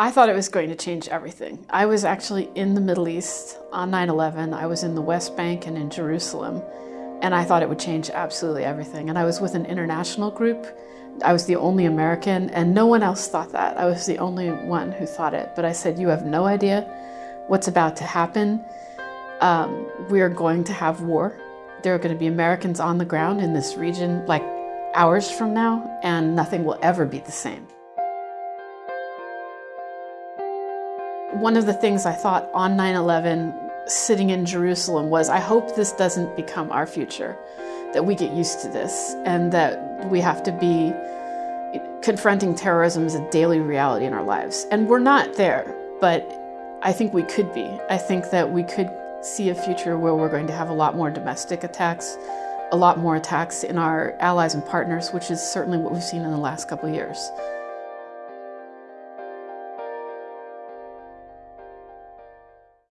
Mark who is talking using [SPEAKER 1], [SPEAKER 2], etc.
[SPEAKER 1] I thought it was going to change everything. I was actually in the Middle East on 9 11. I was in the West Bank and in Jerusalem, and I thought it would change absolutely everything. And I was with an international group. I was the only American, and no one else thought that. I was the only one who thought it. But I said, You have no idea what's about to happen. Um, we are going to have war. There are going to be Americans on the ground in this region like hours from now, and nothing will ever be the same. One of the things I thought on 9 11, sitting in Jerusalem, was I hope this doesn't become our future, that we get used to this, and that we have to be confronting terrorism as a daily reality in our lives. And we're not there, but I think we could be. I think that we could see a future where we're going to have a lot more domestic attacks, a lot more attacks in our allies and partners, which is certainly what we've seen in the last couple of years.